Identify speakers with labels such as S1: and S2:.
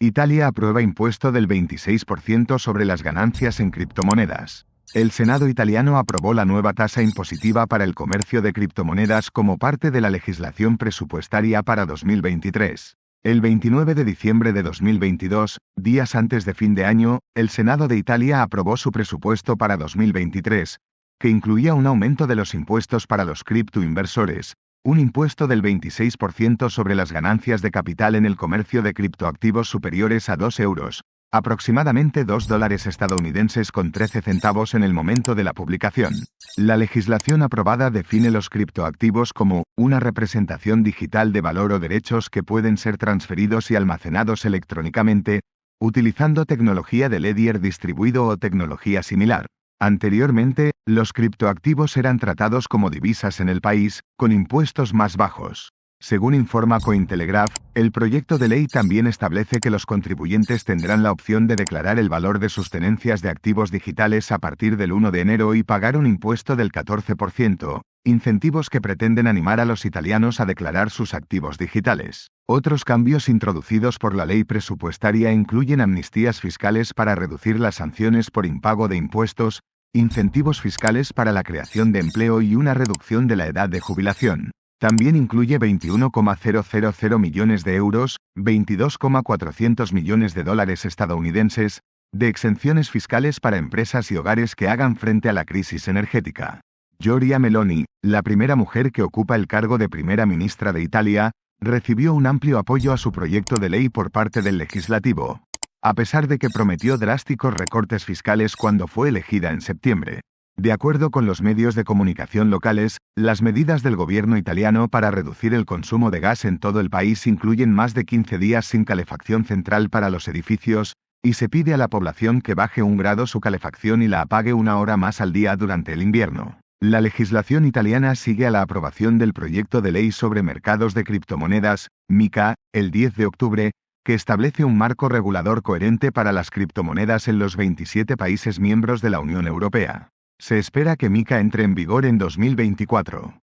S1: Italia aprueba impuesto del 26% sobre las ganancias en criptomonedas. El Senado italiano aprobó la nueva tasa impositiva para el comercio de criptomonedas como parte de la legislación presupuestaria para 2023. El 29 de diciembre de 2022, días antes de fin de año, el Senado de Italia aprobó su presupuesto para 2023, que incluía un aumento de los impuestos para los criptoinversores, un impuesto del 26% sobre las ganancias de capital en el comercio de criptoactivos superiores a 2 euros, aproximadamente 2 dólares estadounidenses con 13 centavos en el momento de la publicación. La legislación aprobada define los criptoactivos como una representación digital de valor o derechos que pueden ser transferidos y almacenados electrónicamente, utilizando tecnología de Ledger distribuido o tecnología similar. Anteriormente, los criptoactivos eran tratados como divisas en el país, con impuestos más bajos. Según informa Cointelegraph, el proyecto de ley también establece que los contribuyentes tendrán la opción de declarar el valor de sus tenencias de activos digitales a partir del 1 de enero y pagar un impuesto del 14%, incentivos que pretenden animar a los italianos a declarar sus activos digitales. Otros cambios introducidos por la ley presupuestaria incluyen amnistías fiscales para reducir las sanciones por impago de impuestos, incentivos fiscales para la creación de empleo y una reducción de la edad de jubilación. También incluye 21,000 millones de euros, 22,400 millones de dólares estadounidenses, de exenciones fiscales para empresas y hogares que hagan frente a la crisis energética. Giorgia Meloni, la primera mujer que ocupa el cargo de primera ministra de Italia, recibió un amplio apoyo a su proyecto de ley por parte del legislativo, a pesar de que prometió drásticos recortes fiscales cuando fue elegida en septiembre. De acuerdo con los medios de comunicación locales, las medidas del gobierno italiano para reducir el consumo de gas en todo el país incluyen más de 15 días sin calefacción central para los edificios, y se pide a la población que baje un grado su calefacción y la apague una hora más al día durante el invierno. La legislación italiana sigue a la aprobación del proyecto de ley sobre mercados de criptomonedas, MICA, el 10 de octubre, que establece un marco regulador coherente para las criptomonedas en los 27 países miembros de la Unión Europea. Se espera que MICA entre en vigor en 2024.